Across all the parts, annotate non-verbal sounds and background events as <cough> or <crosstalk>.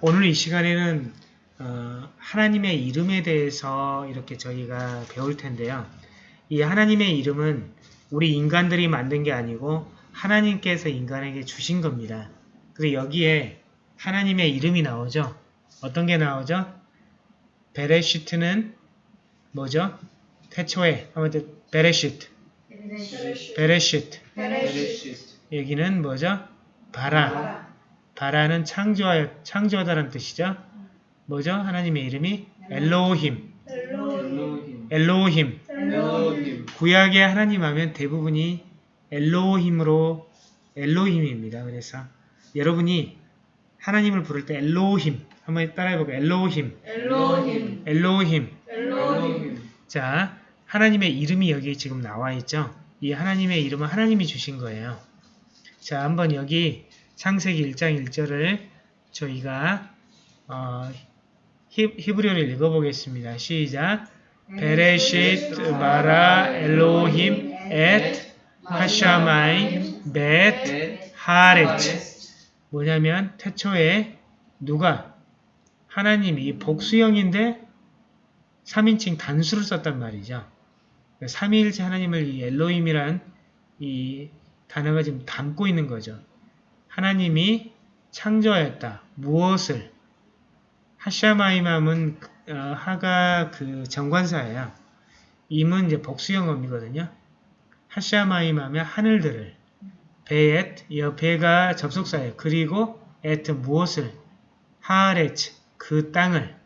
오늘 이 시간에는 어, 하나님의 이름에 대해서 이렇게 저희가 배울 텐데요. 이 하나님의 이름은 우리 인간들이 만든 게 아니고 하나님께서 인간에게 주신 겁니다. 그래서 여기에 하나님의 이름이 나오죠. 어떤 게 나오죠? 베레시트는 뭐죠? 태초에 한번 베레시트 베레시트 여기는 뭐죠? 바라 바라는 창조하, 창조하다는 뜻이죠. 뭐죠? 하나님의 이름이 엘로힘 엘로힘 구약의 하나님 하면 대부분이 엘로힘으로 엘로힘입니다. 그래서 여러분이 하나님을 부를 때 엘로힘 한번 따라해볼까요? 엘로힘 엘로힘, 엘로힘 엘로힘, 자 하나님의 이름이 여기 지금 나와 있죠. 이 하나님의 이름은 하나님이 주신 거예요. 자 한번 여기 창세기 1장 1절을 저희가 어, 히, 히브리어를 읽어보겠습니다. 시작 베레시트 마라 엘로힘 엣 하샤마임 벳 하레츠 뭐냐면 태초에 누가 하나님이 복수형인데 3인칭 단수를 썼단 말이죠. 삼위일체 하나님을 이 엘로힘이란 이 단어가 지금 담고 있는 거죠. 하나님이 창조하였다. 무엇을? 하샤마임함은 어, 하가 그 정관사예요. 임은 이제 복수형어이거든요. 하샤마임 하면 하늘들을 베엣, 이 베가 접속사예요. 그리고 에트 무엇을? 하레츠, 그 땅을.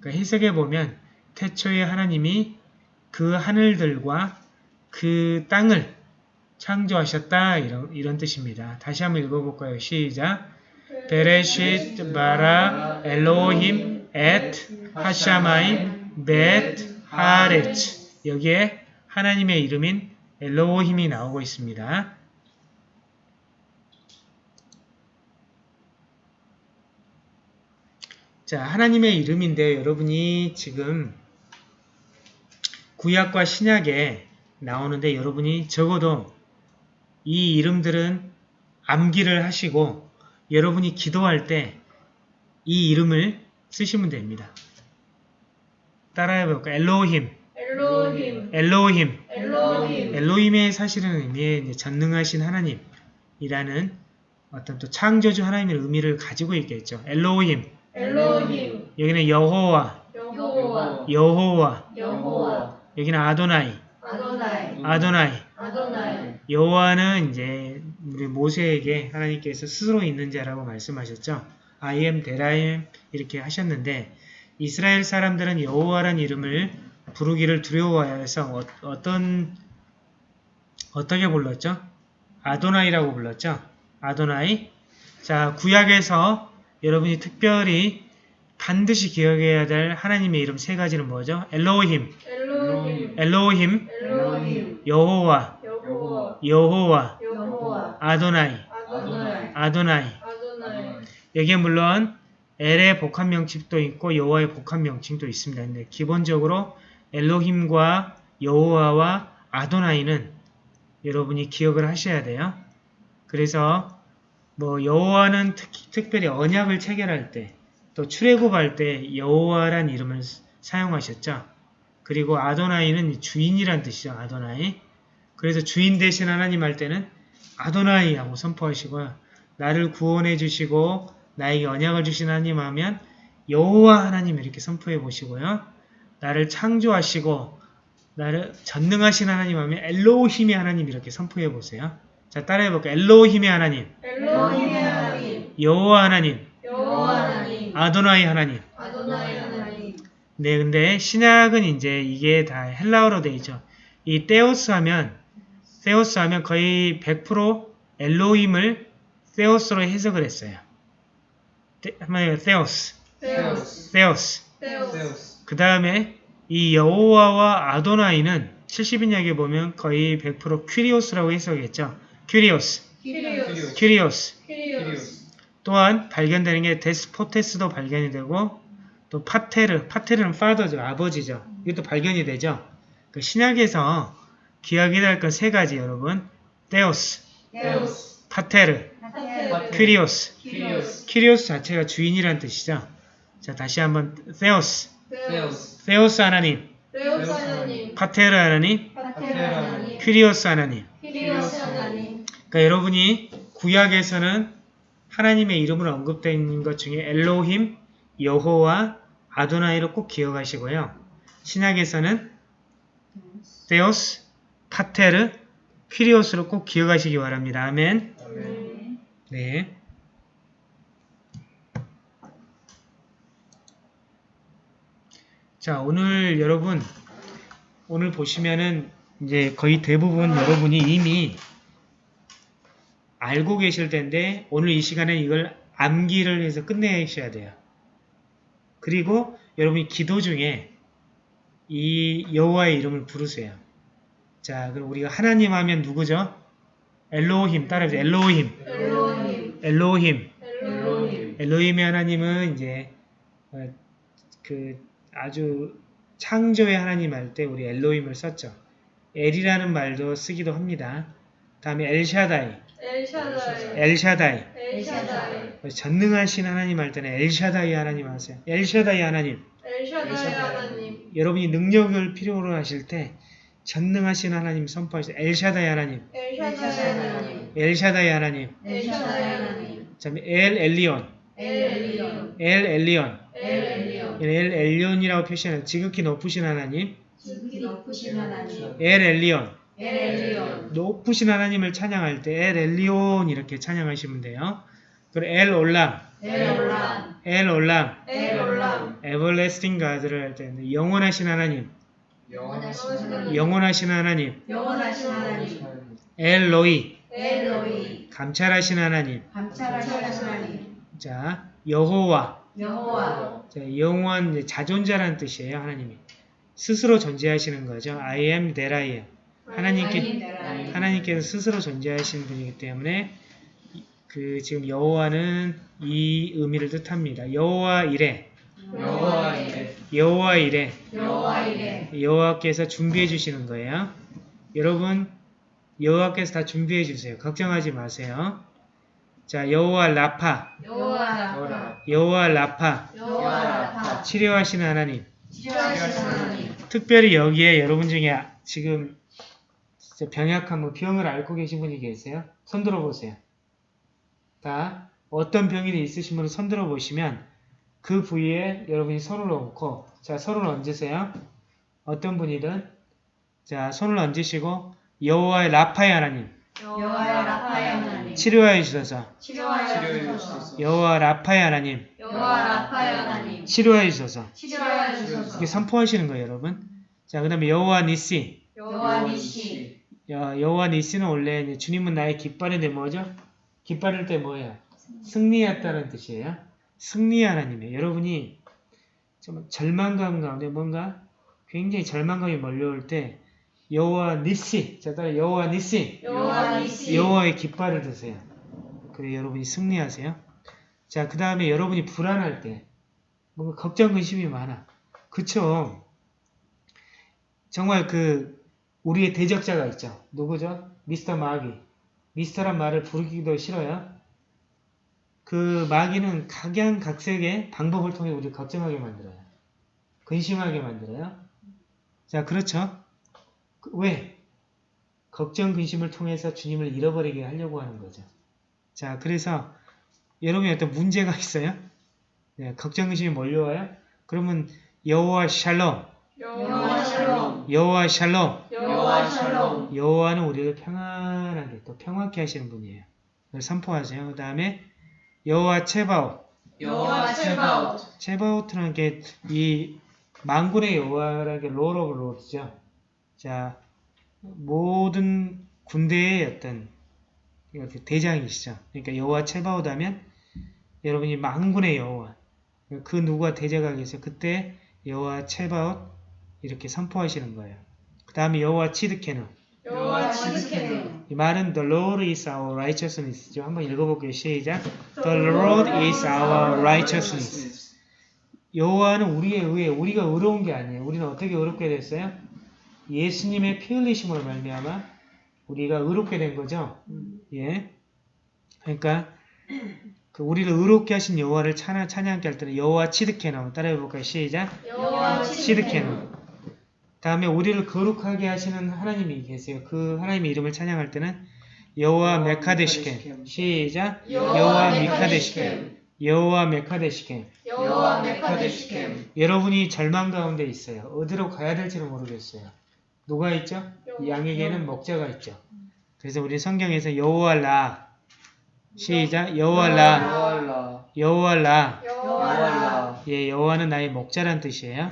그러니까 해석해 보면 태초에 하나님이 그 하늘들과 그 땅을 창조하셨다 이런, 이런 뜻입니다. 다시 한번 읽어볼까요? 시작 베레시트 바라 엘로힘 엣 하샤마임 벳 하레츠 여기에 하나님의 이름인 엘로힘이 나오고 있습니다. 자, 하나님의 이름인데 여러분이 지금 구약과 신약에 나오는데 여러분이 적어도 이 이름들은 암기를 하시고 여러분이 기도할 때 이 이름을 쓰시면 됩니다. 따라해 볼까요? 엘로힘, 엘로힘, 엘로힘. 엘로힘, 엘로힘의 사실은 의미에 전능하신 하나님이라는 어떤 또 창조주 하나님의 의미를 가지고 있겠죠. 엘로힘. 엘로힘, 여기는 여호와, 여호와, 여호와. 여호와, 여기는 아도나이, 아도나이, 아도나이. 아도나이, 여호와는 이제 우리 모세에게 하나님께서 스스로 있는 자라고 말씀하셨죠. I am that I am 이렇게 하셨는데 이스라엘 사람들은 여호와란 이름을 부르기를 두려워해서 어, 떤 어떻게 불렀죠? 아도나이라고 불렀죠. 아도나이. 자 구약에서 여러분이 특별히 반드시 기억해야 될 하나님의 이름 세 가지는 뭐죠? 엘로힘, 엘로힘, 엘로힘, 엘로힘, 여호와, 여호와, 여호와, 여호와, 아도나이, 아도나이, 여기에 물론 엘의 복합 명칭도 있고 여호와의 복합 명칭도 있습니다. 근데 기본적으로 엘로힘과 여호와와 아도나이는 여러분이 기억을 하셔야 돼요. 그래서 뭐 여호와는 특, 별히 언약을 체결할 때 또 출애굽할 때 여호와란 이름을 사용하셨죠. 그리고 아도나이는 주인이란 뜻이죠. 아도나이. 그래서 주인 대신 하나님 할 때는 아도나이 하고 선포하시고요. 나를 구원해 주시고 나에게 언약을 주신 하나님 하면 여호와 하나님 이렇게 선포해 보시고요. 나를 창조하시고 나를 전능하신 하나님 하면 엘로힘의 하나님 이렇게 선포해 보세요. 자 따라해 볼까요? 엘로힘의 하나님, 엘로힘의 하나님, 여호와 하나님, 여호와 하나님, 아도나이 하나님. 아도나이 하나님, 네, 근데 신약은 이제 이게 다 헬라어로 되어 있죠. 이 테오스 하면 테오스 하면 거의 100% 엘로힘을 테오스로 해석을 했어요. 테, 한번 테오스, 테오스. 테오스, 그 다음에 이 여호와와 아도나이는 70인약에 보면 거의 100% 퀴리오스라고 해석했죠. 퀴리오스, 키리오스, 퀴리오스. 키리오스, 또한 발견되는 게 데스포테스도 발견이 되고 또 파테르, 파테르는 father죠. 아버지죠. 이것도 발견이 되죠. 그 신약에서 기억해야 할건 세 가지 여러분. 테오스, 테오스, 파테르. 키리오스 퀴리오스 자체가 주인이란 뜻이죠. 자, 다시 한번. 테오스. 테오스 하나님, 하나님 파테르 하나님, 파테르 하나님 퀴리오스 하나님. 그러니까 여러분이 구약에서는 하나님의 이름으로 언급된 것 중에 엘로힘, 여호와, 아도나이를 꼭 기억하시고요. 신약에서는 데오스, 파테르, 퀴리오스를 꼭 기억하시기 바랍니다. 아멘. 네. 자, 오늘 여러분, 오늘 보시면은 이제 거의 대부분 여러분이 이미 알고 계실 텐데, 오늘 이 시간에 이걸 암기를 해서 끝내셔야 돼요. 그리고 여러분이 기도 중에 이 여호와의 이름을 부르세요. 자, 그럼 우리가 하나님 하면 누구죠? 엘로힘, 따라해보세요. 엘로힘. 엘로힘 엘로힘. 엘로힘 엘로힘의 하나님은 이제 어, 그 아주 창조의 하나님 할 때 우리 엘로힘을 썼죠. 엘이라는 말도 쓰기도 합니다. 다음에 엘샤다이, 엘샤다이 엘샤다이. 엘샤다이 전능하신 하나님 할 때는 엘샤다이 하나님 하세요. 엘샤다이 하나님. 엘샤다이 하나님 여러분이 능력을 필요로 하실 때 전능하신 하나님 선포하세요. 엘샤다이 하나님, 엘샤다이 하나님 엘샤다이 하나님. 엘샤다이 하나님 엘 엘리온, 엘 엘리온 엘 엘리온. 엘 엘리온 엘 엘리온 이라고 표시하는 지극히 높으신 하나님. 지극히 높으신 하나님 엘 엘리온. 엘 엘리온 높으신 하나님을 찬양할 때 엘 엘리온 이렇게 찬양하시면 돼요. 그리고 엘 올람, 엘 올람 엘 올람, 에버레스팅 가드를 할때 영원하신 하나님, 영원하신 하나님. 영원하신 하나님, 영원하신 하나님. 엘 로이, 엘로이. 감찰하신 하나님, 감찰하신 하나님. 자 여호와, 여호와. 자, 영원 자존자라는 뜻이에요 하나님이. 스스로 존재하시는 거죠. I am that I am. 하나님께 하나님께서 스스로 존재하시는 분이기 때문에 그 지금 여호와는 이 의미를 뜻합니다. 여호와 이래, 여호와 이래 여호와 이래, 여호와 이래 여호와께서 준비해 주시는 거예요. 여러분 여호와께서 다 준비해 주세요. 걱정하지 마세요. 자 여호와 라파, 여호와 여호라 여호와 라파 여호와 라파 치료하시는 하나님. 치료하신 하나님 특별히 여기에 여러분 중에 지금 병약한 뭐 병을 앓고 계신 분이 계세요? 손 들어 보세요. 다 어떤 병이 있으신 분을 손 들어 보시면 그 부위에 여러분이 손을 얹고 자 손을 얹으세요. 어떤 분이든 자 손을 얹으시고 여호와의 라파의 하나님. 여호와의 라파의 하나님. 치료하여 주셔서. 치료하여 주소서. 주소서. 여호와 라파의 하나님. 여호와 라파의 하나님. 치료하여 주셔서. 치료하여 주소서. 이게 선포하시는 거예요 여러분. 자 그 다음에 여호와 니시. 여호와 니시. 여, 여호와 니시는 원래 주님은 나의 깃발인데 뭐죠? 깃발일 때 뭐예요? 승리했다는 뜻이에요. 승리 하나님이에요. 여러분이 좀 절망감 가운데 뭔가 굉장히 절망감이 몰려올 때 여호와 니시 자 따라 여호와 니시 여호와 여호와 의 깃발을 드세요. 그래 여러분이 승리하세요. 자 그 다음에 여러분이 불안할 때 뭔가 걱정 근심이 많아. 그쵸? 정말 그 우리의 대적자가 있죠. 누구죠? 미스터 마귀. 미스터란 말을 부르기도 싫어요. 그 마귀는 각양각색의 방법을 통해 우리를 걱정하게 만들어요. 근심하게 만들어요. 자, 그렇죠? 그- 왜? 걱정, 근심을 통해서 주님을 잃어버리게 하려고 하는 거죠. 자, 그래서 여러분이 어떤 문제가 있어요? 네, 걱정, 근심이 몰려와요? 그러면 여호와 샬롬, 여호와 샬롬 여호와 샬롬, 여호와 샬롬 여호와는 우리를 평안하게 또 평화케 하시는 분이에요. 선포하세요. 그 다음에 여호와 체바오, 여호와 체바옷 체바오트는 게 이 만군의 여호와라는 게 Lord of Lord이죠. 자, 모든 군대의 어떤 이렇게 대장이시죠. 그러니까 여호와 체바오트 하면 여러분이 만군의 여호와 그 누구가 대제가 계세요. 그때 여호와 체바오트 이렇게 선포하시는 거예요. 그 다음에 여호와 치드케누 여호와 이 말은 The Lord is our righteousness죠. 한번 읽어볼게요. 시작. The Lord is our righteousness. 여호와는 우리의 의에 우리가 의로운 게 아니에요. 우리는 어떻게 의롭게 됐어요? 예수님의 피 흘리심으로 말미암아 우리가 의롭게 된 거죠. 예. 그러니까 그 우리를 의롭게 하신 여호와를 찬양, 찬양케 할 때는 여호와 치드케노 따라해 볼까요? 시작. 여호와 시드케노. 다음에 우리를 거룩하게 하시는 하나님이 계세요. 그 하나님의 이름을 찬양할 때는 여호와 메카데시켄. 시작. 여호와 미카데시켄. 여호와 메카데시켄. 여호와 메카데시kem 여러분이 절망 가운데 있어요. 어디로 가야 될지를 모르겠어요. 누가 있죠? 이 양에게는 목자가 있죠. 그래서 우리 성경에서 여호와 라 시작 여호와 라 여호와라 여호와 라 여호와라 예, 여호와는 나의 목자란 뜻이에요.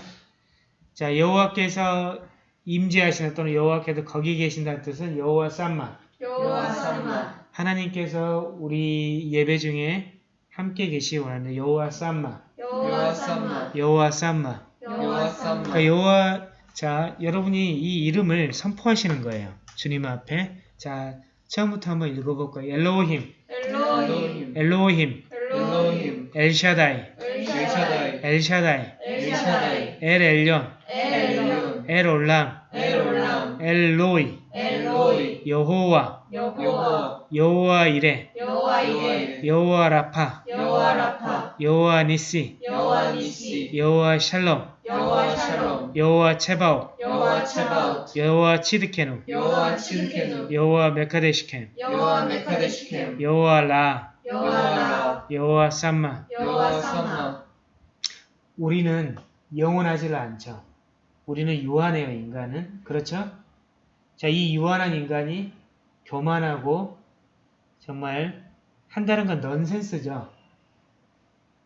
자, 여호와께서 임재하시는 또는 여호와께서 거기 계신다는 뜻은 여호와 쌈마. 여호와 삼마 하나님께서 우리 예배 중에 함께 계시기 원하는 여호와 쌈마. 여호와 삼마 여호와 쌈마. 여호와 삼마 그러니까 여호와 자, 여러분이 이 이름을 선포하시는 거예요. 주님 앞에. 자, 처음부터 한번 읽어볼까요? 엘로힘, 엘로힘 엘로힘, 엘로힘 엘샤다이, 엘샤다이 엘샤다이, 엘 엘yon 엘 올람, 엘로이, 여호와, 여호와. 이레, 여호와 라파, 여호와 니시, 여호와 샬롬, 여호와 체바오, 여호와 치드케누, 여호와 치르케누. 여호와 라. 여호와 삼마. 우리는 영원하지를 않죠. 우리는 유한해요, 인간은. 그렇죠? 자, 이 유한한 인간이 교만하고 정말 한다는 건 넌센스죠.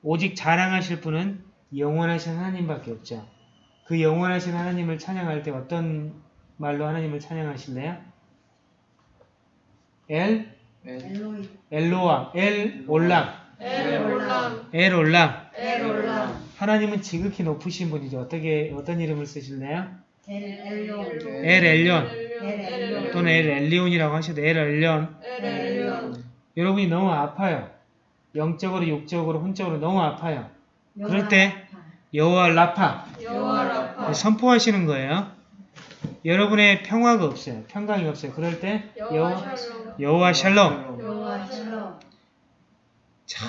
오직 자랑하실 분은 영원하신 하나님밖에 없죠. 그 영원하신 하나님을 찬양할 때 어떤 말로 하나님을 찬양하실래요? 엘, 엘로이 엘로암, 엘 올람, 엘 올람 엘 올람. 엘 올람 하나님은 지극히 높으신 분이죠. 어떻게 어떤 이름을 쓰실래요? 엘 엘로 엘 엘련 엘올람 또는 엘 엘리온이라고 하셔도 엘. 엘올람 여러분이 너무 아파요. 영적으로 육적으로 혼적으로 너무 아파요. 그럴 때 여호와 라파 라파 선포하시는 거예요. 여러분의 평화가 없어요. 평강이 없어요. 그럴 때 여호와 샬롬 여호와 샬롬. 자,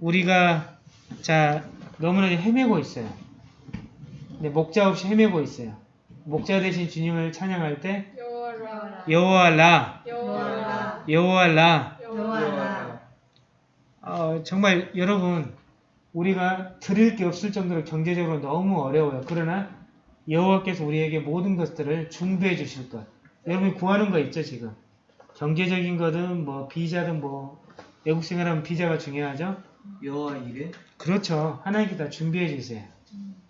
우리가 자 너무나 헤매고 있어요. 네, 목자 없이 헤매고 있어요. 목자 대신 주님을 찬양할 때 여호와 라 여호와 라, 여호와 라 여호와 라. 여호와 라 어, 정말 여러분 우리가 드릴 게 없을 정도로 경제적으로 너무 어려워요. 그러나 여호와께서 우리에게 모든 것들을 중도해 주실 것. 여러분이 구하는 거 있죠 지금. 경제적인 거든 뭐 비자든 뭐 외국 생활하면 비자가 중요하죠. 여호와 이레 그렇죠. 하나님께 다 준비해 주세요.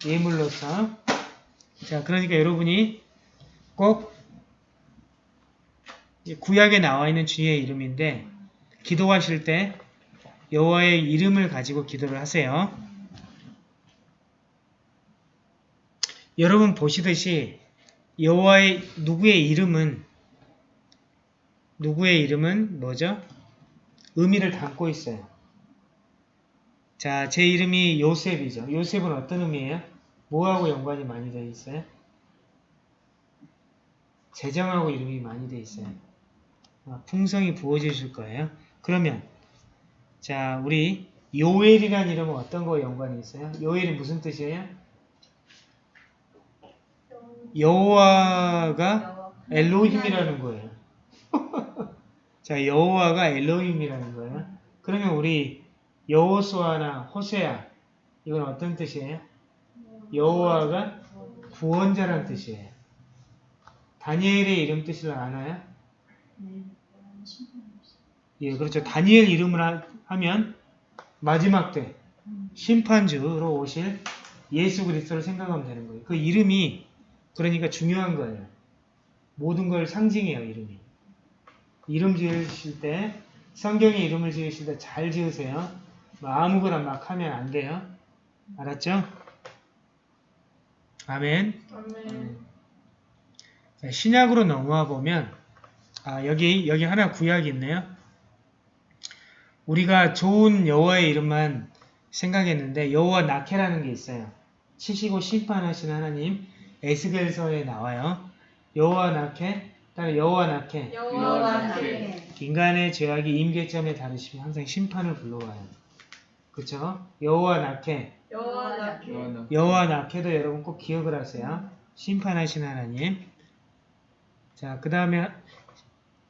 예물로서. 자, 그러니까 여러분이 꼭이 구약에 나와 있는 주의 이름인데 기도하실 때 여호와의 이름을 가지고 기도를 하세요. 여러분 보시듯이 여호와의 누구의 이름은 누구의 이름은 뭐죠? 의미를 담고 있어요. 자, 제 이름이 요셉이죠. 요셉은 어떤 의미예요? 뭐하고 연관이 많이 되어 있어요? 재정하고 이름이 많이 되어 있어요. 아, 풍성이 부어지실 거예요. 그러면 자, 우리 요엘이라는 이름은 어떤 거와 연관이 있어요? 요엘이 무슨 뜻이에요? 여호와가 엘로힘이라는 거예요. <laughs> 자, 여호와가 엘로힘이라는 거예요. 그러면 우리 여호수아나 호세아 이건 어떤 뜻이에요? 여호와가 구원자라는 뜻이에요. 다니엘의 이름 뜻을 아나요? 예, 그렇죠. 다니엘 이름을 하- 하면 마지막 때 심판주로 오실 예수 그리스도를 생각하면 되는 거예요. 그 이름이 그러니까 중요한 거예요. 모든 걸 상징해요, 이름이. 이름 지으실 때 성경의 이름을 지으실 때 잘 지으세요. 뭐 아무거나 막 하면 안 돼요. 알았죠? 아멘. 아멘 자, 신약으로 넘어와 보면 아 여기 여기 하나 구약이 있네요. 우리가 좋은 여호와의 이름만 생각했는데 여호와 나케라는 게 있어요. 치시고 심판하시는 하나님 에스겔서에 나와요. 여호와 나케 다음에 여호와 낙해. 여호와 나께 인간의 죄악이 임계점에 다르시면 항상 심판을 불러와요. 그쵸? 여호와 낙해. 여호와 요한은 여호와 낙해도 여러분 꼭 기억을 하세요. 심판하신 하나님. 자, 그 다음에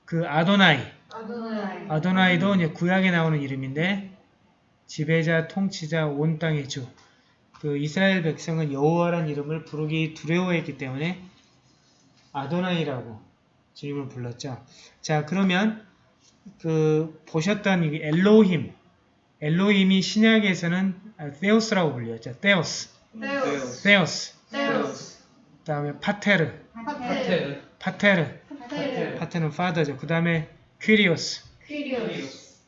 그 아도나이. 아도나이 아도나이도 이제 구약에 나오는 이름인데 지배자, 통치자, 온 땅의 주. 그 이스라엘 백성은 여호와란 이름을 부르기 두려워했기 때문에 아도나이라고 주님을 불렀죠. 자, 그러면 그 보셨던 이 엘로힘, 엘로힘이 신약에서는 아, 테오스라고 불렸죠. 테오스, 테오스 테오스. 테오스 그다음에 파테르, 파테르 파테르, 파테르 파테르는 father죠. 그다음에 퀴리오스, 퀴리오스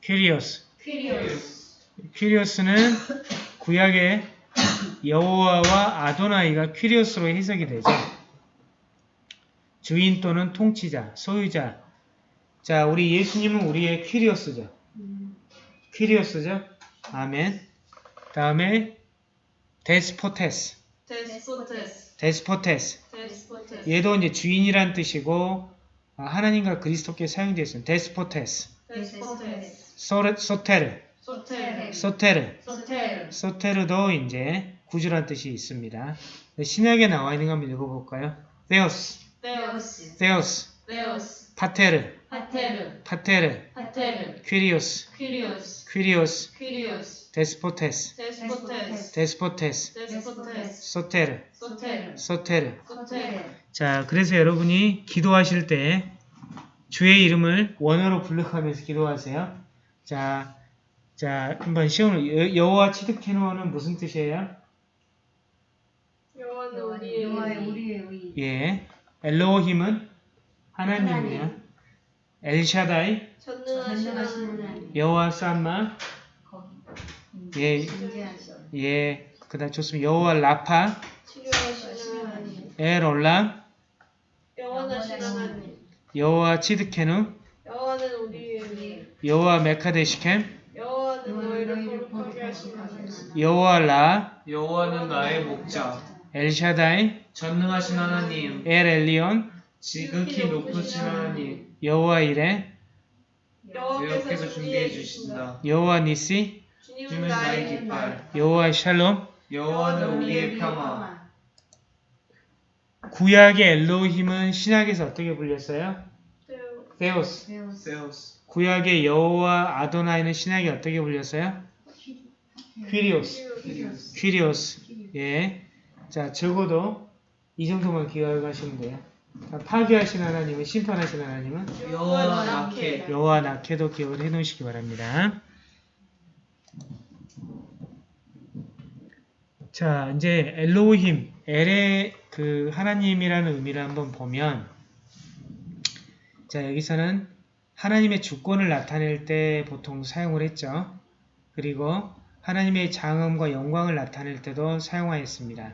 퀴리오스. 퀴리오스 퀴리오스는 구약의 여호와와 아도나이가 퀴리오스로 해석이 되죠. 주인 또는 통치자, 소유자. 자, 우리 예수님은 우리의 κύριος죠. κύριος죠. 아멘. 다음에 δεσπότης, δεσπότης δεσπότης. δεσπότης 얘도 이제 주인이란 뜻이고 아, 하나님과 그리스도께 사용되어 있습니다. δεσπότης, δεσπότης 소레, σωτήρ, σωτήρ σωτήρ. σωτήρ σωτήρ도 이제 구주란 뜻이 있습니다. 신약에 나와 있는 거 한번 읽어볼까요? θεός, θεός θεός, θεός πατήρ, πατήρ. πατήρ, πατήρ. κύριος, κύριος. κύριος, κύριος. δεσπότης, δεσπότης. δεσπότης, δεσπότης. σωτήρ, σωτήρ. σωτήρ. σωτήρ. 자, 그래서 여러분이 기도하실 때 주의 이름을 원어로 불러가면서 기도하세요. 자, 자, 한번 시험을 여- 여호와 치드케누는 무슨 뜻이에요? 여호와는 여호와의 우리의 우리의 의 예, 엘로힘은 하나님이요. 엘샤다이, 하나님 여호와 삼마, 예, 예, 그다음 좋습니다. 여호와 라파, 엘 하나님 여호와 치드케누, 여호와는 우리의 의 여호와 메카데시켐, 여호와는 너희를 거룩하게 하신 하나님 여호와 라, 여호와는 나의 목자. 엘샤다이, 전능하신 하나님. 엘 엘리온, 지극히 높으신 하나님 여호와 이레, 여호와께서 준비해 주신다 여호와 니시, 주님은 나의 깃발 여호와 샬롬. 여호와는 우리의 평화 구약의 엘로힘은 신약에서 어떻게 불렸어요? 세우스 세우스 구약의 여호와 아도나이는 신약에 어떻게 불렸어요? 퀴리오스. 퀴리오스. 예. 자, 적어도 이 정도만 기억하시면 돼요. 자, 파괴하신 하나님은 심판하신 하나님은 여호와 낙해 여호와 낙해도 기억을 해 놓으시기 바랍니다. 자, 이제 엘로힘, 엘의 그 하나님이라는 의미를 한번 보면 자, 여기서는 하나님의 주권을 나타낼 때 보통 사용을 했죠. 그리고 하나님의 장엄과 영광을 나타낼 때도 사용하였습니다.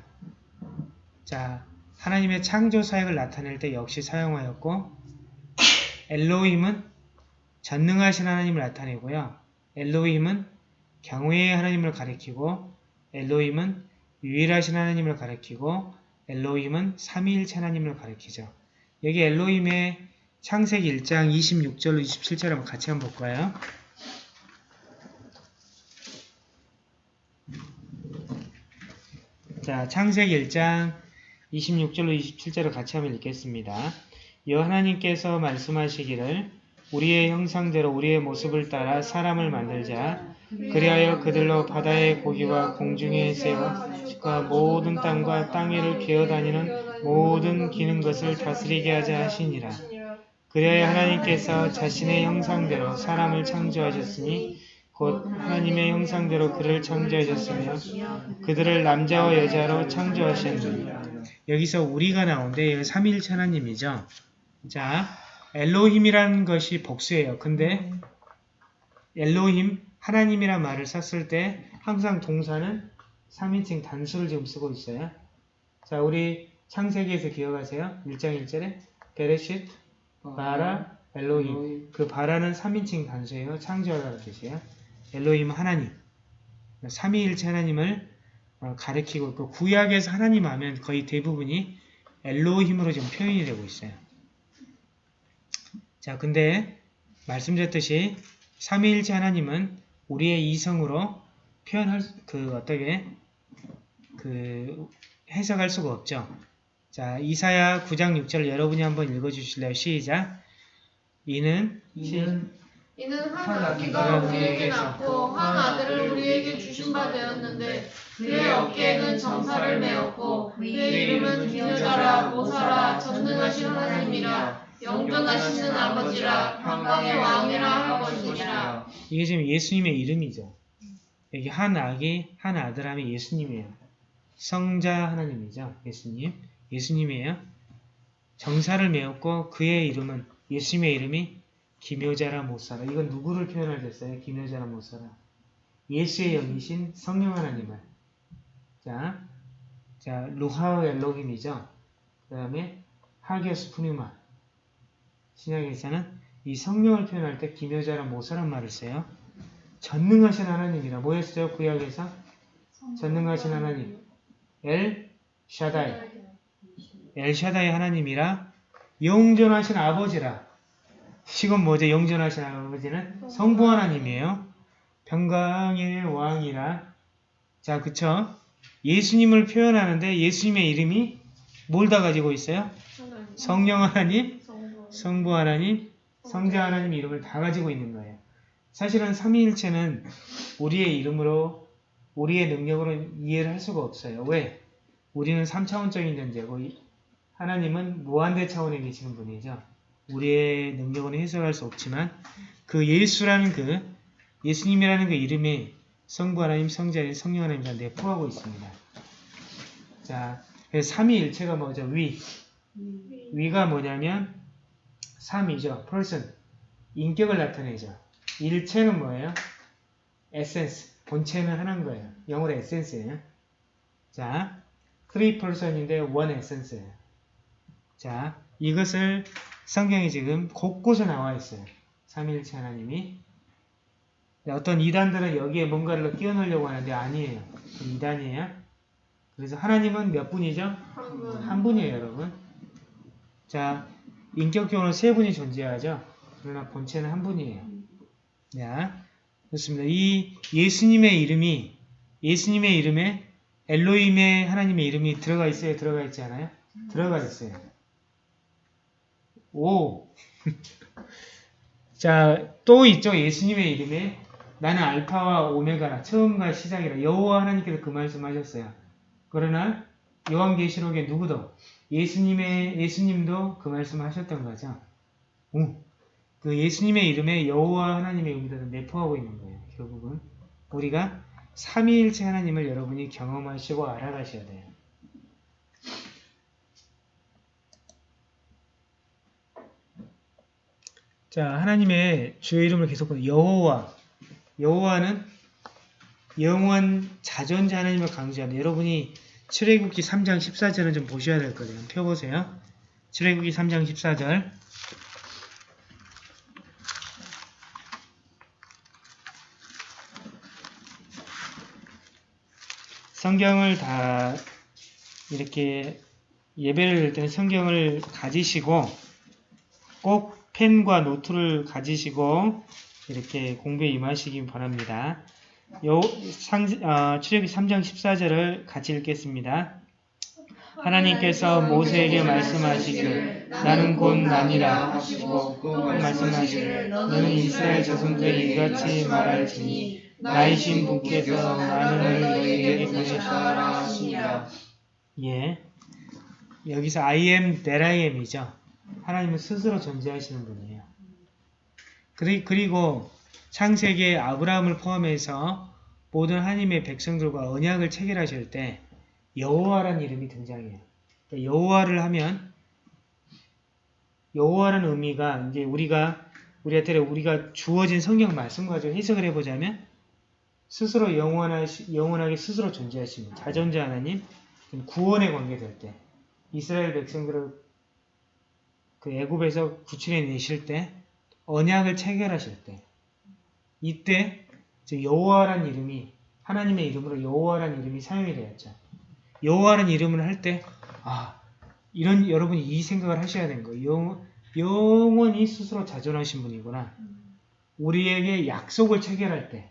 자, 하나님의 창조 사역을 나타낼 때 역시 사용하였고 엘로힘은 전능하신 하나님을 나타내고요. 엘로힘은 경외의 하나님을 가리키고 엘로힘은 유일하신 하나님을 가리키고 엘로힘은 삼위일체 하나님을 가리키죠. 여기 엘로힘의 창세기 1장 26절로 27절 한번 같이 한번 볼까요? 자, 창세기 1장 26절로 27절을 같이 한번 읽겠습니다. 여 하나님께서 말씀하시기를 우리의 형상대로 우리의 모습을 따라 사람을 만들자 그리하여 그들로 바다의 고기와 공중의 새와 과 모든 땅과 땅 위를 기어다니는 모든 기는 것을 다스리게 하자 하시니라. 그리하여 하나님께서 자신의 형상대로 사람을 창조하셨으니 곧 하나님의 형상대로 그를 창조하셨으며 그들을 남자와 여자로 창조하셨느니 여기서 우리가 나오는데 여기 삼위일체 하나님이죠. 자, 엘로힘이라는 것이 복수예요. 근데 엘로힘 하나님이란 말을 썼을 때 항상 동사는 3인칭 단수를 지금 쓰고 있어요. 자, 우리 창세기에서 기억하세요? 1장 1절에 베레쉿 바라 엘로힘 그 바라는 3인칭 단수예요. 창조하라는 뜻이에요. 엘로힘 하나님 삼위일체 하나님을 어, 가리키고 있고 구약에서 하나님 하면 거의 대부분이 엘로힘으로 지금 표현이 되고 있어요. 자, 근데 말씀드렸듯이 삼위일체 하나님은 우리의 이성으로 표현할 수- 그 어떻게 그 해석할 수가 없죠. 자, 이사야 9장 6절 여러분이 한번 읽어 주실래요? 시작. 이는 이는 이는 한한 아기가 우리에게 낳고 한 아들을 우리에게 주신 바 되었는데 그의 어깨에는 정사를 메었고 그의 이름은 기여자라 모사라 전능하신 하나님이라 영존하시는 아버지라 평강의 왕이라 할 것이니라 이게 지금 예수님의 이름이죠. 여기 한 아기, 한 아들 하면 예수님이에요. 성자 하나님이죠. 예수님. 예수님이에요. 정사를 메었고 그의 이름은 예수님의 이름이 기묘자라 못살아. 이건 누구를 표현할 됐어요? 기묘자라 못살아. 예수의 영이신 성령 하나님을. 자, 자 루하우 엘로힘이죠. 그 다음에 하게스 푸뉴마. 신약에서는 이 성령을 표현할 때 기묘자라 못살란 말을 써요. 전능하신 하나님이라 뭐였어요? 구약에서 전능하신 하나님 엘 샤다이 엘 샤다이 하나님이라 영존하신 아버지라 이건 뭐죠? 영존하신 아버지는 성부 하나님이에요. 평강의 왕이라 자 그쵸? 예수님을 표현하는데 예수님의 이름이 뭘 다 가지고 있어요? 성령 하나님, 성부 하나님, 성자 하나님 이름을 다 가지고 있는 거예요. 사실은 삼위일체는 우리의 이름으로 우리의 능력으로 이해를 할 수가 없어요. 왜? 우리는 3차원적인 존재고 이- 하나님은 무한대 차원에 계시는 분이죠. 우리의 능력으로 해석할 수 없지만 그 예수라는 그 예수님이라는 그 이름에 성부 하나님, 성자 하나님, 성령 하나님 다 내포하고 있습니다. 자, 삼위일체가 뭐죠? 위. 위가 뭐냐면 삼이죠. person. 인격을 나타내죠. 일체는 뭐예요? 에센스. 본체는 하나인 거예요. 영어로 에센스예요. 자, three person인데 one essence예요. 자, 이것을 성경에 지금 곳곳에 나와 있어요. 삼위일체 하나님이. 네, 어떤 이단들은 여기에 뭔가를 끼워 넣으려고 하는데 아니에요. 이단이에요. 그래서 하나님은 몇 분이죠? 한 분이에요, 여러분. 자, 인격적으로 세 분이 존재하죠. 그러나 본체는 한 분이에요. 자, 좋습니다. 이 예수님의 이름이 예수님의 이름에 엘로임의 하나님의 이름이 들어가 있어요? 들어가 있지 않아요? 들어가 있어요. 오. <laughs> 자, 또 있죠. 예수님의 이름에 나는 알파와 오메가라 처음과 시작이라 여호와 하나님께서 그 말씀하셨어요. 그러나 요한계시록에 누구도 예수님의 예수님도 그 말씀하셨던 거죠. 오. 그 예수님의 이름에 여호와 하나님의 의미를 내포하고 있는 거예요. 결국은 우리가 삼위일체 하나님을 여러분이 경험하시고 알아가셔야 돼요. 자, 하나님의 주의 이름을 계속 보는 여호와. 여호와는 영원 자존자 하나님을 강조하는 여러분이 출애굽기 3장 14절은 좀 보셔야 될 거예요. 펴보세요. 출애굽기 3장 14절. 성경을 다 이렇게 예배를 드릴 때는 성경을 가지시고 꼭 펜과 노트를 가지시고 이렇게 공부에 임하시기 바랍니다. 요 상, 어, 출애굽기 3장 14절을 같이 읽겠습니다. 하나님께서 모세에게 말씀하시길 나는 곧 나니라 하시고 또 말씀하시기를 너는 이스라엘 자손들에게 이같이 말할지니 나이신 분께서 나를 너희에게 보내셨다 하시니라. 예. 여기서 I am that I am이죠. 하나님은 스스로 존재하시는 분이에요. 그리, 그리고 창세기에 아브라함을 포함해서 모든 하나님의 백성들과 언약을 체결하실 때 여호와라는 이름이 등장해요. 그러니까 여호와를 하면 여호와라는 의미가 이제 우리가 우리한테 우리가 주어진 성경 말씀 가지고 해석을 해보자면 스스로 영원하시, 영원하게 스스로 존재하시는 자존자 하나님 구원에 관계될 때 이스라엘 백성들을 그 애굽에서 구출해 내실 때 언약을 체결하실 때 이때 여호와라는 이름이 하나님의 이름으로 여호와라는 이름이 사용이 되었죠. 여호와라는 이름을 할 때 아, 이런 여러분이 이 생각을 하셔야 되는 거예요. 여- 영원히 스스로 자존하신 분이구나. 우리에게 약속을 체결할 때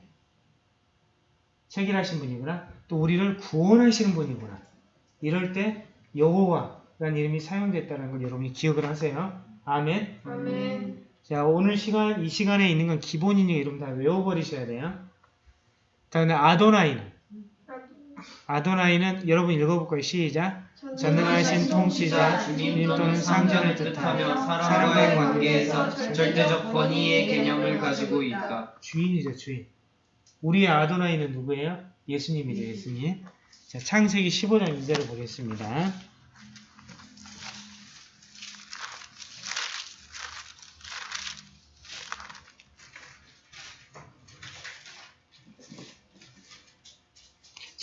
체결하신 분이구나. 또 우리를 구원하시는 분이구나. 이럴 때 여호와 라는 이름이 사용됐다는 걸 여러분이 기억을 하세요. 아멘. 아멘. 자, 오늘 시간, 이 시간에 있는 건 기본이니까 이름 다 외워버리셔야 돼요. 다음에 아도나이는. 아도나이는 여러분 읽어볼 거예요. 시작. 전능하신 통치자 주님 또는 상전을 뜻하며 사람과의 관계에서 절대적 권위의 개념을 가지고 있다. 주인이죠, 주인. 우리의 아도나이는 누구예요? 예수님이죠, 예수님. 자, 창세기 15장 2절을 보겠습니다.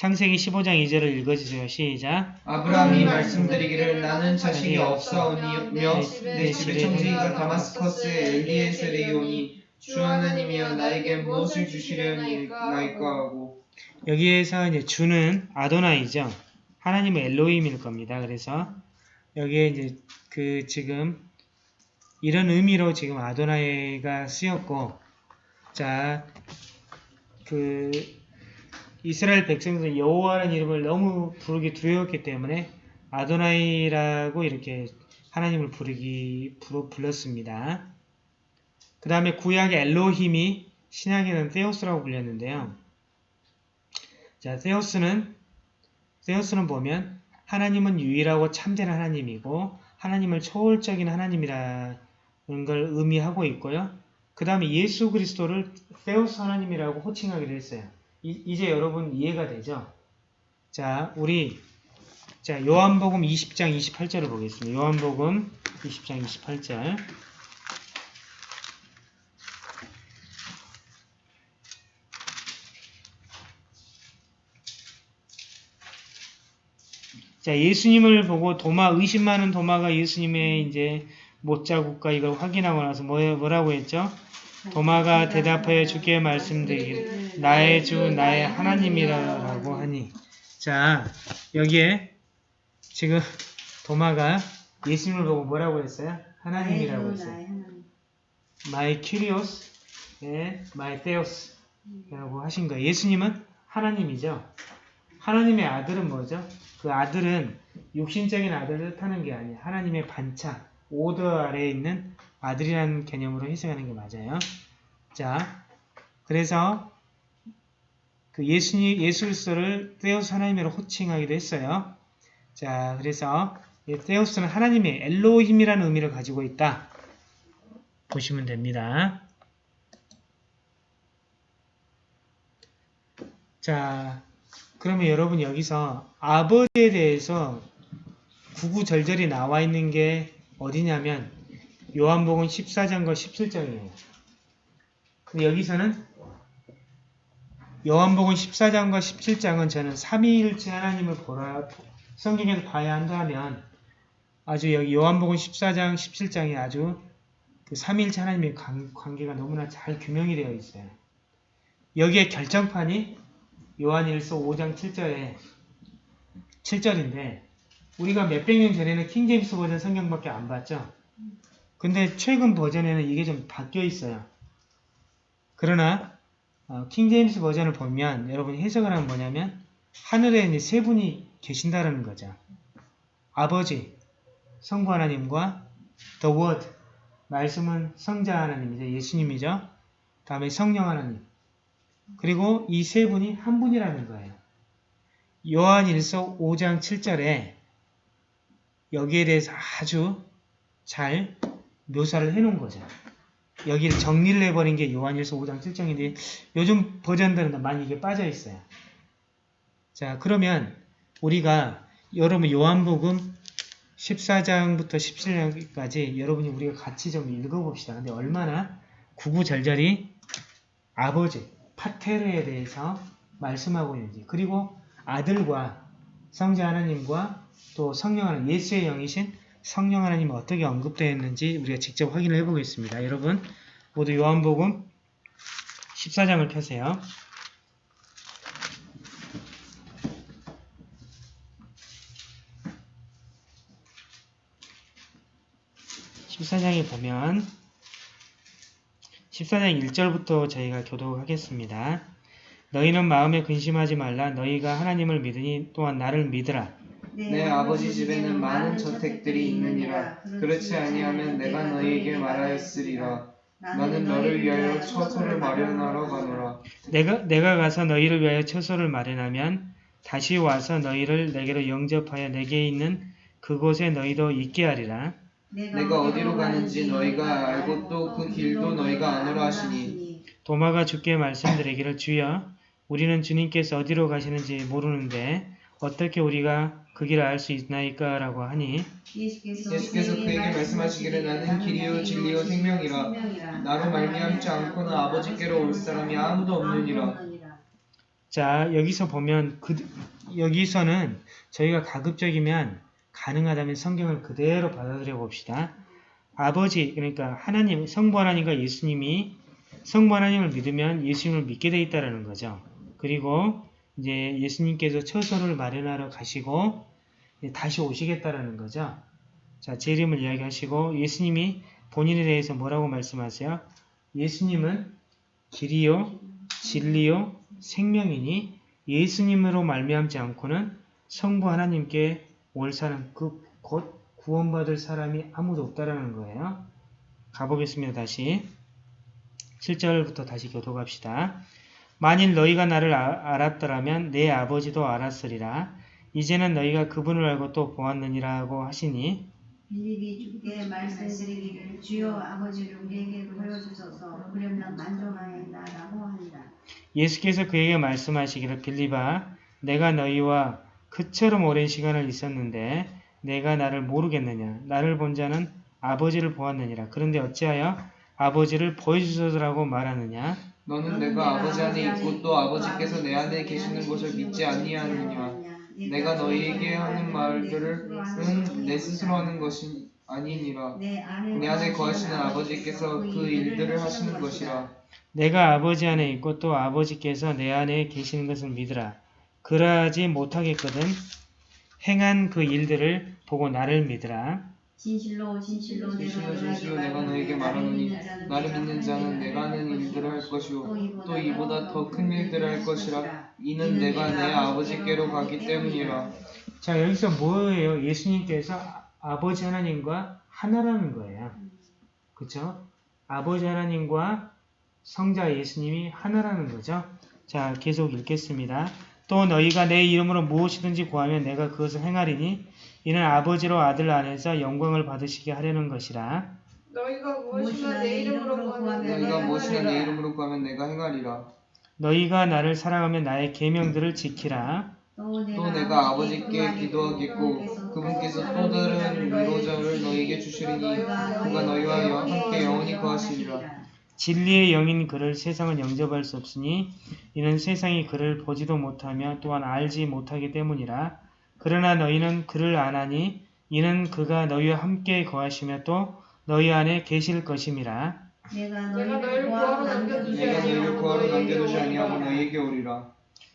창세기 15장 2절을 읽어주세요. 시작. 아브라함이 말씀드리기를 나는 자식이 없사오니며 내 집의 청지기가 다마스커스의 엘리에셀에 오니 주 하나님이여 나에게 무엇을 주시려니까 하고 여기에서 이제 주는 아도나이죠. 하나님은 엘로힘일 겁니다. 그래서 여기에 이제 그 지금 이런 의미로 지금 아도나이가 쓰였고 자 그 이스라엘 백성들은 여호와라는 이름을 너무 부르기 두려웠기 때문에 아도나이라고 이렇게 하나님을 부르기 부르, 불렀습니다. 그 다음에 구약의 엘로힘이 신약에는 테오스라고 불렸는데요. 자, 세우스는 세우스는 보면 하나님은 유일하고 참된 하나님이고 하나님을 초월적인 하나님이라는 걸 의미하고 있고요. 그 다음에 예수 그리스도를 세우스 하나님이라고 호칭하기도 했어요. 이, 제 여러분 이해가 되죠? 자, 우리 자 요한복음 20장 28절을 보겠습니다. 요한복음 20장 28절 자, 예수님을 보고 도마, 의심 많은 도마가 예수님의 이제 못자국과 이걸 확인하고 나서 뭐, 뭐라고 했죠? 도마가 대답하여 주께 말씀드리기를 나의 주, 나의 하나님이라고 하니. 자, 여기에 지금 도마가 예수님을 보고 뭐라고 했어요? 하나님이라고 했어요. My Kyrios, 예, My Theos 라고 하신 거예요. 예수님은 하나님이죠. 하나님의 아들은 뭐죠? 그 아들은 육신적인 아들을 뜻하는 게 아니에요. 하나님의 반차, 오더 아래에 있는 아들이라는 개념으로 해석하는 게 맞아요. 자, 그래서 그 예수님, 예수 그리스도를 테오스 하나님으로 호칭하기도 했어요. 자, 그래서 이 테오스는 하나님의 엘로힘이라는 의미를 가지고 있다. 보시면 됩니다. 자, 그러면 여러분 여기서 아버지에 대해서 구구절절히 나와 있는 게 어디냐면 요한복음 14장과 17장이에요. 근데 여기서는 요한복음 14장과 17장은 저는 삼위일체 하나님을 보라 성경에서 봐야 한다면 아주 여기 요한복음 14장, 17장이 아주 그 삼위일체 하나님의 관계가 너무나 잘 규명이 되어 있어요. 여기에 결정판이 요한일서 5장 7절에 7절인데 우리가 몇백 년 전에는 킹제임스 버전 성경밖에 안 봤죠. 근데 최근 버전에는 이게 좀 바뀌어 있어요. 그러나 어, 킹제임스 버전을 보면 여러분이 해석을 하면 뭐냐면 하늘에 이제 세 분이 계신다는 거죠. 아버지, 성부 하나님과 The Word, 말씀은 성자 하나님이죠. 예수님이죠. 다음에 성령 하나님. 그리고 이 세 분이 한 분이라는 거예요. 요한일서 5장 7절에 여기에 대해서 아주 잘 묘사를 해놓은 거죠. 여기를 정리를 해버린 게 요한일서 5장 7장인데 요즘 버전들은 많이 이게 빠져 있어요. 자 그러면 우리가 여러분 요한복음 14장부터 17장까지 여러분이 우리가 같이 좀 읽어봅시다. 근데 얼마나 구구절절히 아버지, 파테르에 대해서 말씀하고 있는지 그리고 아들과 성자 하나님과 또 성령 하나님, 예수의 영이신 성령 하나님이 어떻게 언급되어 있는지 우리가 직접 확인을 해보겠습니다. 여러분 모두 요한복음 14장을 펴세요. 14장에 보면 14장 1절부터 저희가 교독하겠습니다. 너희는 마음에 근심하지 말라. 너희가 하나님을 믿으니 또한 나를 믿으라. 내 아버지 집에는 많은 저택들이 있느니라. 그렇지 아니하면 내가 너희에게 말하였으리라. 나는 너를 위하여 처소를 마련하러 가노라. 내가, 내가 가서 너희를 위하여 처소를 마련하면 다시 와서 너희를 내게로 영접하여 내게 있는 그곳에 너희도 있게 하리라. 내가 어디로 가는지 너희가 알고 또 그 길도 너희가 아노라 하시니. 도마가 주께 말씀드리기를 주여 우리는 주님께서 어디로 가시는지 모르는데 어떻게 우리가 그 길을 알 수 있나이까? 라고 하니 예수께서 그에게 말씀하시기를 나는 길이요 진리요 생명이라. 나로 말미암지 않고는 아버지께로 올 사람이 아무도 없느니라. 자 여기서 보면 그, 여기서는 저희가 가급적이면 가능하다면 성경을 그대로 받아들여 봅시다. 아버지 그러니까 하나님 성부 하나님과 예수님이 성부 하나님을 믿으면 예수님을 믿게 돼 있다라는 거죠. 그리고 이제 예수님께서 처소를 마련하러 가시고 다시 오시겠다라는 거죠. 자, 제 이름을 이야기하시고 예수님이 본인에 대해서 뭐라고 말씀하세요? 예수님은 길이요, 진리요, 생명이니 예수님으로 말미암지 않고는 성부 하나님께 올 사람 그곧 구원받을 사람이 아무도 없다라는 거예요. 가보겠습니다. 다시 7절부터 다시 교독합시다. 만일 너희가 나를 아- 알았더라면 내 아버지도 알았으리라. 이제는 너희가 그분을 알고 또 보았느니라고 하시니 빌립이 주께 말씀드리기를 주여 아버지를 우리에게 보여주소서 그러면 만족하였다라고 합니다. 예수께서 그에게 말씀하시기를 빌리바 내가 너희와 그처럼 오랜 시간을 있었는데 내가 나를 모르겠느냐 나를 본 자는 아버지를 보았느니라 그런데 어찌하여 아버지를 보여주소서라고 말하느냐 너는 내가 아버지 안에 있고 또 아버지께서 내 안에 계시는 것을 믿지 아니하느냐? 내가 너희에게 하는 말들은 내 스스로 하는 것이 아니니라. 내 안에, 내 안에 거하시는 아버지께서 그 일들을 하시는 것이라. 내가 아버지 안에 있고 또 아버지께서 내 안에 계시는 것을 믿으라. 그러하지 못하겠거든 행한 그 일들을 보고 나를 믿으라 진실로 진실로 진실로 진실로 내가 너에게 말하노니 나를 믿는 자는 내가 하는 일들을 할 것이요 또 이보다 더 큰 일들을 할 것이라 이는 내가 내 아버지께로 가기 때문이라. 자 여기서 뭐예요? 예수님께서 아- 아버지 하나님과 하나라는 거예요. 그쵸? 아버지 하나님과 성자 예수님이 하나라는 거죠. 자 계속 읽겠습니다. 또 너희가 내 이름으로 무엇이든지 구하면 내가 그것을 행하리니 이는 아버지로 아들 안에서 영광을 받으시게 하려는 것이라 너희가 무엇이나 내 이름으로 구하면 너희가 무엇이나 내. 이름으로 구하면 내가 행하리라 너희가 나를 사랑하면 나의 계명들을 지키라 또또 내가 아버지께 기도하겠고 그분께서 또 다른 위로자를 너희에게 주시리니 그가 너희와 함께 영원히 거하시리라 진리의 영인 그를 세상은 영접할 수 없으니 이는 세상이 그를 보지도 못하며 또한 알지 못하기 때문이라. 그러나 너희는 그를 아나니 이는 그가 너희와 함께 거하시며 또 너희 안에 계실 것임이라. 내가 너희를 구하러 남겨두지 아니하고 너희에게 오리라.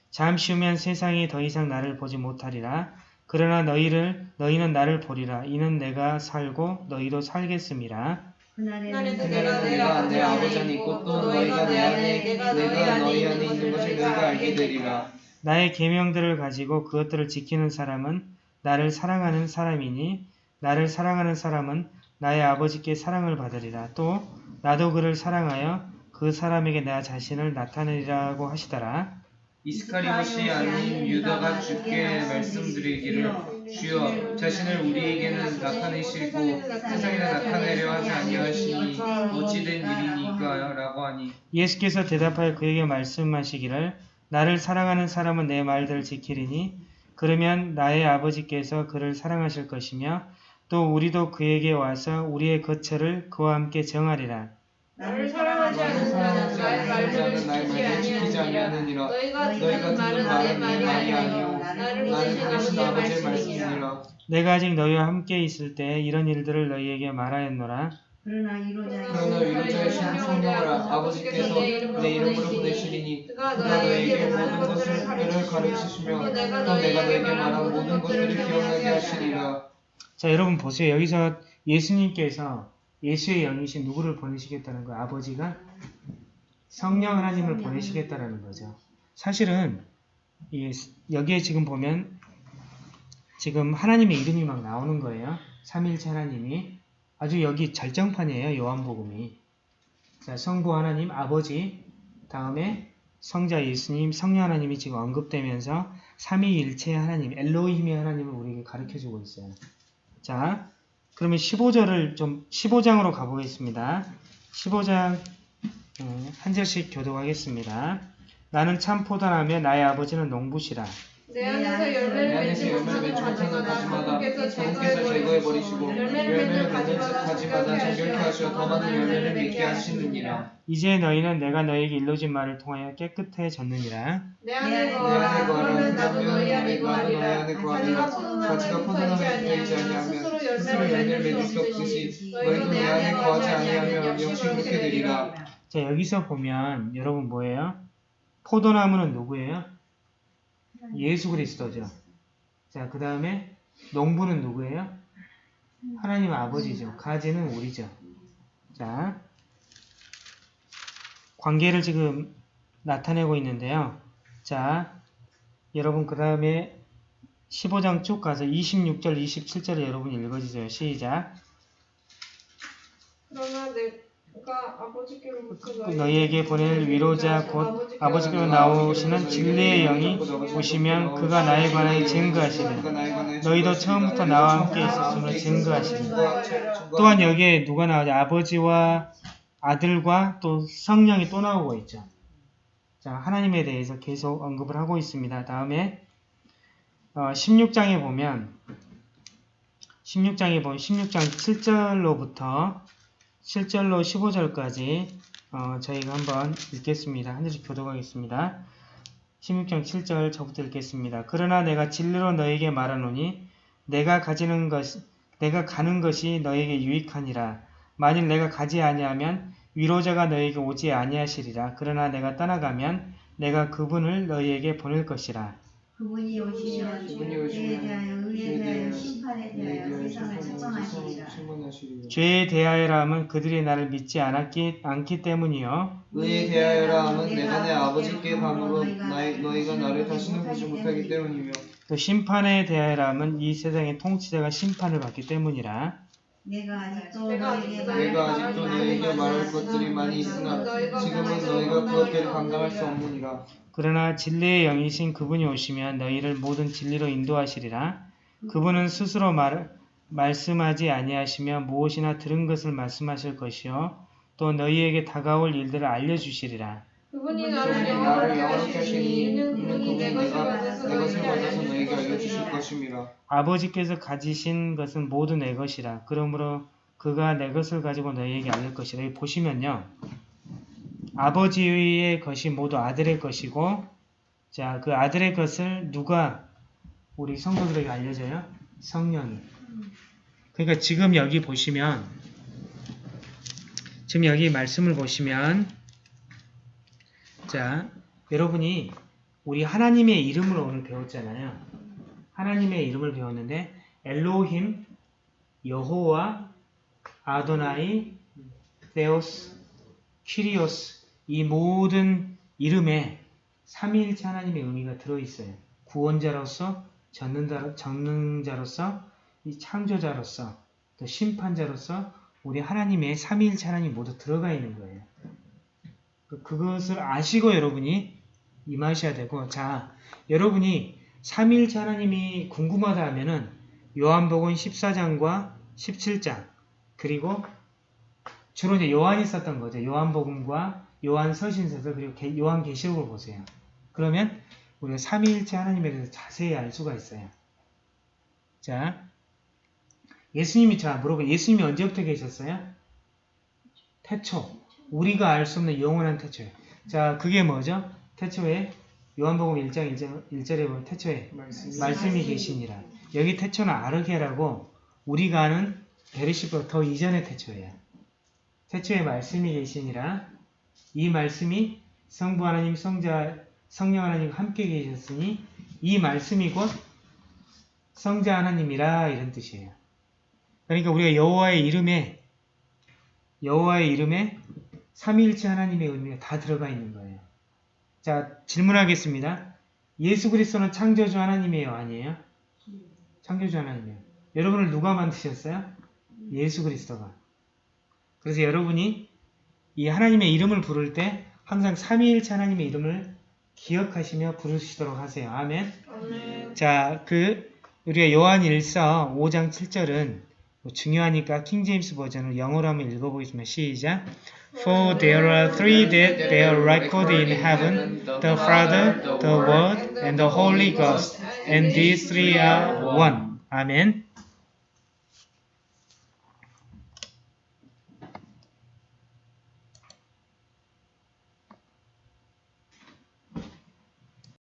잠시 후면 세상이 더 이상 나를 보지 못하리라. 그러나 너희를 너희는 나를 보리라. 이는 내가 살고 너희도 살겠음이라. 그날에는 그날에는 내가 내가 내 아버지 안에 있고 또 너희가 내 안에 내가 너희 안에 있는 것을 너희가 알게 되리라 나의 계명들을 가지고 그것들을 지키는 사람은 나를 사랑하는 사람이니 나를 사랑하는 사람은 나의 아버지께 사랑을 받으리라. 또 나도 그를 사랑하여 그 사람에게 나 자신을 나타내리라고 하시더라. 이스카리ot이 아닌 유다가 주께 말씀드리기를 주여 자신을 우리에게는 나타내시고 세상에 나타내려 하지 아니하시니 어찌된 일이니까 라고 하니 예수께서 대답하여 그에게 말씀하시기를 나를 사랑하는 사람은 내 말들을 지키리니 그러면 나의 아버지께서 그를 사랑하실 것이며 또 우리도 그에게 와서 우리의 거처를 그와 함께 정하리라. 나를 사랑하지 않는 자는 나의 말들을 지키지 아니하느니라. 너희가 듣는 말은 내 말이 아니요 나를 보내신 아버지의. 말씀이니라 내가 아직 너희와 함께 있을 때 이런 일들을 너희에게 말하였노라. 그러나 이로자 그러나 위로자이신 성령을 아버지께서 내 이름으로 보내시리니 그가 너희에게 모든 것을 가르치시며 또 내가 너희에게 말한 모든 것들을 기억나게 하시리라 자, 여러분 보세요. 여기서 예수님께서 예수의 영이신 누구를 보내시겠다는 거예요? 아버지가 성령 하나님을 보내시겠다라는 거죠. 사실은 이 여기에 지금 보면 지금 하나님의 이름이 막 나오는 거예요. 삼일체 하나님이 아주 여기 절정판이에요. 요한복음이. 자, 성부 하나님 아버지 다음에 성자 예수님 성령 하나님이 지금 언급되면서 삼위일체 하나님 엘로힘의 하나님을 우리에게 가르쳐주고 있어요. 자, 그러면 15절을 좀 15장으로 가보겠습니다. 15장 음, 한 절씩 교독하겠습니다. 나는 참 포도나며 나의 아버지는 농부시라. 내 안에서 열매를 맺지 못하는 가지마다 주께서 주께서 제거해 버리시고 열매를 맺는 가지마다 정결케 하시어 더 많은 열매를 맺게 하시느니라. 이제 너희는 내가 너에게 일러진 말을 통하여 깨끗해졌느니라. 내 안에 내 거하라. 그러면 나도 너희 안에 거하리라 가지가. 포도나무에 있지 아니하면 스스로 열매를 맺을 수 없듯이 너희도 내 안에 거하지 아니하면 역시 그렇게 되리라. 자, 여기서 보면 여러분 뭐예요? 포도나무는 누구예요? 예수 그리스도죠. 자, 그 다음에 농부는 누구예요? 하나님 아버지죠. 가지는 우리죠. 자, 관계를 지금 나타내고 있는데요. 자, 여러분 그 다음에 15장 쭉 가서 26절, 27절을 여러분 읽어주세요. 시작. 그러나 아버지께로부터 너희에게 보낼 위로자 곧 아버지께로 나오시는 진리의 영이 오시면 그가 나에 관하여 증거하시리라. 너희도 처음부터 나와 함께 있었음을 증거하시리라. 또한 여기에 누가 나오죠? 아버지와 아들과 또 성령이 또 나오고 있죠. 자, 하나님에 대해서 계속 언급을 하고 있습니다. 다음에 어, 16장에 보면 16장에 보면 16장 7절로부터 7절로 15절까지 어, 저희가 한번 읽겠습니다. 한 절씩 교독하겠습니다. 16장 7절 저부터 읽겠습니다. 그러나 내가 진리로 너에게 말하노니 내가 가지는 것 내가 가는 것이 너에게 유익하니라. 만일 내가 가지 아니하면 위로자가 너에게 오지 아니하시리라. 그러나 내가 떠나가면 내가 그분을 너희에게 보낼 것이라. 그분이 오시면 그분이 오시면 의에 죄에 대하여 심판에 네, 대하여 세상을 책망하시리라. 죄에 대하여라 함은 그들이 나를 믿지 않았기 않기 때문이요. 의에 대하여라 함은 내가 내 아버지께 감으로 너희가 나를 다시는 보지 못하기 때문이며 또 심판에 대하여라 함은 이 세상의 통치자가 심판을 받기 때문이라. 내가 아직도 내가 너에게 아직도 내가 아직도 너희에게 말할 것들이 많이 있으나 지금은 너희가 그것들을 감당할 수 없느니라. 그러나 진리의 영이신 그분이 오시면 너희를 모든 진리로 인도하시리라. 그분은 스스로 말, 말씀하지 아니하시며 무엇이나 들은 것을 말씀하실 것이요. 또 너희에게 다가올 일들을 알려주시리라. 그분이 나를 나를 영원하게 영원케 하시니 하시니 이는 그분이 내 것을 받아서 너희에게 알려주실 것임이라. 아버지께서 가지신 것은 모두 내 것이라. 그러므로 그가 내 것을 가지고 너희에게 알릴 것이라. 여기 보시면요. 아버지의 것이 모두 아들의 것이고 자, 그 아들의 것을 누가 우리 성도들에게 알려줘요? 성령이. 그러니까 지금 여기 보시면 지금 여기 말씀을 보시면 자, 여러분이 우리 하나님의 이름을 오늘 배웠잖아요. 하나님의 이름을 배웠는데 엘로힘, 여호와, 아도나이, 데오스, 키리오스 이 모든 이름에 삼위일체 하나님의 의미가 들어있어요. 구원자로서, 전능자, 전능자로서, 이 창조자로서, 또 심판자로서 우리 하나님의 삼위일체 하나님 모두 들어가 있는 거예요. 그- 그것을 아시고 여러분이 임하셔야 되고 자 여러분이 삼위일체 하나님이 궁금하다 하면은 요한복음 14장과 17장 그리고 주로 이제 요한이 썼던 거죠. 요한복음과 요한 서신서서 그리고 게- 요한 계시록을 보세요. 그러면 우리가 삼위일체 하나님에 대해서 자세히 알 수가 있어요. 자 예수님이 자 물어봐 예수님이 언제부터 계셨어요? 태초 우리가 알 수 없는 영원한 태초에 자 그게 뭐죠? 태초에 요한복음 1장 1절, 1절에 보면 태초에 말씀이 말씀이 계시니라. 여기 태초는 아르게라고 우리가 아는 베르시보다 더 이전의 태초예요. 태초에 말씀이 계시니라. 이 말씀이 성부 하나님, 성자, 성령 하나님과 함께 계셨으니 이 말씀이 곧 성자 하나님이라 이런 뜻이에요. 그러니까 우리가 여호와의 이름에 여호와의 이름에 삼위일체 하나님의 의미가 다 들어가 있는 거예요. 자, 질문하겠습니다. 예수 그리스도는 창조주 하나님이에요, 아니에요? 창조주 하나님이에요. 여러분을 누가 만드셨어요? 예수 그리스도가. 그래서 여러분이 이 하나님의 이름을 부를 때 항상 삼위일체 하나님의 이름을 기억하시며 부르시도록 하세요. 아멘. 아멘. 자, 그 우리가 요한 1서 5장 7절은 뭐 중요하니까 킹제임스 버전을 영어로 한번 읽어보겠습니다. 시작. For there are three that they are recorded in heaven, the Father, the Word, and the Holy Ghost, and these three are one. 아멘.